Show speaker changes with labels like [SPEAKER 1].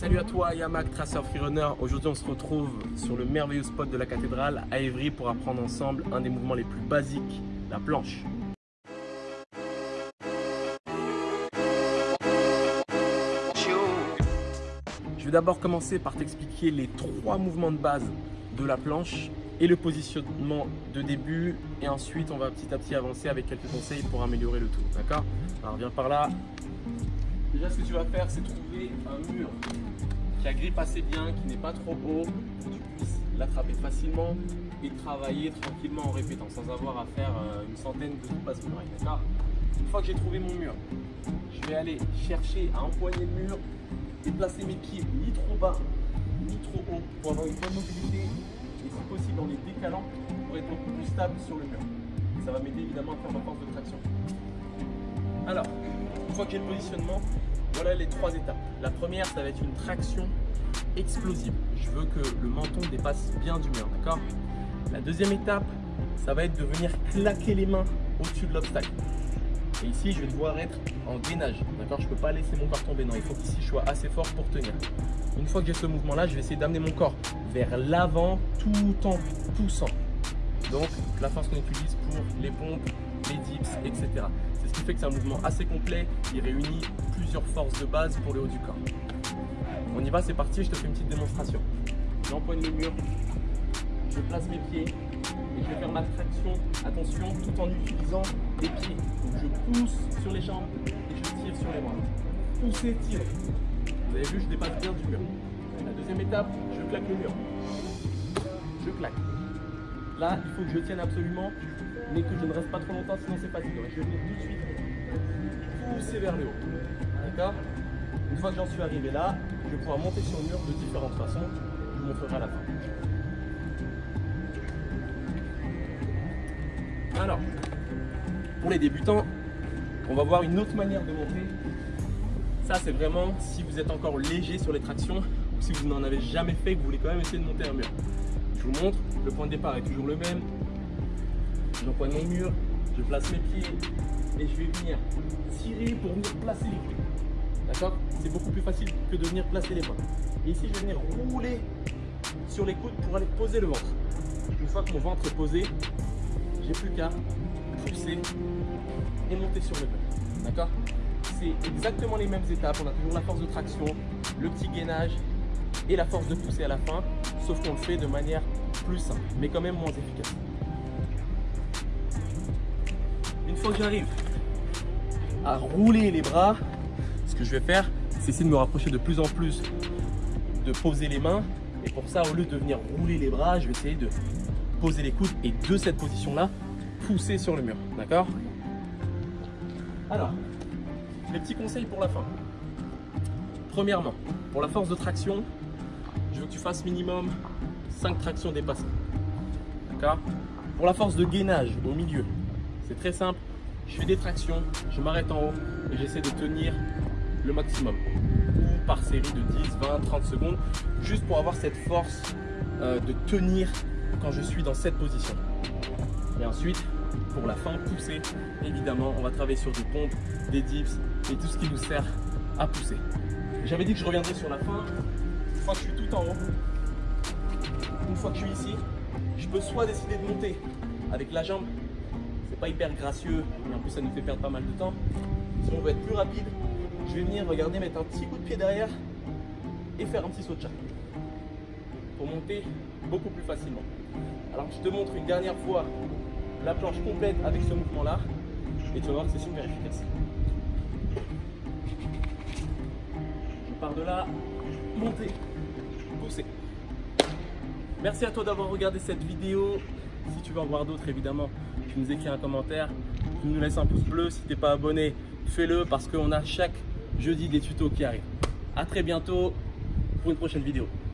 [SPEAKER 1] Salut à toi Yamak, Tracer Freerunner. Aujourd'hui on se retrouve sur le merveilleux spot de la cathédrale à Évry pour apprendre ensemble un des mouvements les plus basiques, la planche. Je vais d'abord commencer par t'expliquer les trois mouvements de base de la planche et le positionnement de début et ensuite on va petit à petit avancer avec quelques conseils pour améliorer le tout, d'accord? Alors viens par là. Déjà ce que tu vas faire c'est trouver un mur qui agrippe assez bien, qui n'est pas trop haut, pour que tu puisses l'attraper facilement et travailler tranquillement en répétant sans avoir à faire euh, une centaine de passes murailles, d'accord Une fois que j'ai trouvé mon mur, je vais aller chercher à empoigner le mur et placer mes pieds ni trop bas ni trop haut pour avoir une bonne mobilité et si possible en les décalant pour être beaucoup plus stable sur le mur. ça va m'aider évidemment à faire ma force de traction. Alors, une fois que j'ai le positionnement, voilà les trois étapes. La première, ça va être une traction explosive. Je veux que le menton dépasse bien du mur, d'accord? La deuxième étape, ça va être de venir claquer les mains au-dessus de l'obstacle. Et ici, je vais devoir être en gainage, d'accord? Je ne peux pas laisser mon corps tomber, non, il faut qu'ici je sois assez fort pour tenir. Une fois que j'ai ce mouvement-là, je vais essayer d'amener mon corps vers l'avant tout en poussant. Donc, la force qu'on utilise pour les pompes, les dips, etc. C'est ce qui fait que c'est un mouvement assez complet. Il réunit plusieurs forces de base pour le haut du corps. On y va, c'est parti. Je te fais une petite démonstration. J'empoigne le mur, je place mes pieds et je vais faire ma traction, attention, tout en utilisant les pieds. Je pousse sur les jambes et je tire sur les bras. Pousser, tirer. Vous avez vu, je dépasse bien du mur. La deuxième étape, je claque le mur. Je claque. Là, il faut que je tienne absolument, mais que je ne reste pas trop longtemps, sinon c'est fatigant. Je vais venir tout de suite pousser vers le haut. D'accord Une fois que j'en suis arrivé là, je vais pouvoir monter sur le mur de différentes façons. Je vous montrerai à la fin. Alors, pour les débutants, on va voir une autre manière de monter. Ça, c'est vraiment si vous êtes encore léger sur les tractions ou si vous n'en avez jamais fait, que vous voulez quand même essayer de monter un mur. Je vous montre, le point de départ est toujours le même. J'empoigne mon mur, je place mes pieds et je vais venir tirer pour venir placer les coudes. D'accord? C'est beaucoup plus facile que de venir placer les mains. Et ici, je vais venir rouler sur les coudes pour aller poser le ventre. Une fois que mon ventre est posé, j'ai plus qu'à pousser et monter sur le mur. D'accord? C'est exactement les mêmes étapes. On a toujours la force de traction, le petit gainage et la force de pousser à la fin, sauf qu'on le fait de manière plus simple, mais quand même moins efficace. Une fois que j'arrive à rouler les bras, ce que je vais faire, c'est essayer de me rapprocher de plus en plus, de poser les mains. Et pour ça, au lieu de venir rouler les bras, je vais essayer de poser les coudes et de cette position-là, pousser sur le mur. D'accord? Alors, les petits conseils pour la fin. Premièrement, pour la force de traction, je veux que tu fasses minimum 5 tractions dépassées. D'accord? Pour la force de gainage au milieu, c'est très simple. Je fais des tractions, je m'arrête en haut et j'essaie de tenir le maximum. Ou par série de 10, 20, 30 secondes, juste pour avoir cette force euh, de tenir quand je suis dans cette position. Et ensuite, pour la fin, pousser, évidemment, on va travailler sur des pompes, des dips et tout ce qui nous sert à pousser. J'avais dit que je reviendrais sur la fin. Je suis tout en haut, une fois que je suis ici, je peux soit décider de monter avec la jambe, c'est pas hyper gracieux, mais en plus ça nous fait perdre pas mal de temps. Si on veut être plus rapide, je vais venir, regarder, mettre un petit coup de pied derrière et faire un petit saut de chat pour monter beaucoup plus facilement. Alors je te montre une dernière fois la planche complète avec ce mouvement là et tu vas voir que c'est super efficace. Je pars de là, monter, pousser. Merci à toi d'avoir regardé cette vidéo. Si tu veux en voir d'autres, évidemment, tu nous écris un commentaire, tu nous laisses un pouce bleu. Si tu n'es pas abonné, fais-le parce qu'on a chaque jeudi des tutos qui arrivent. A très bientôt pour une prochaine vidéo.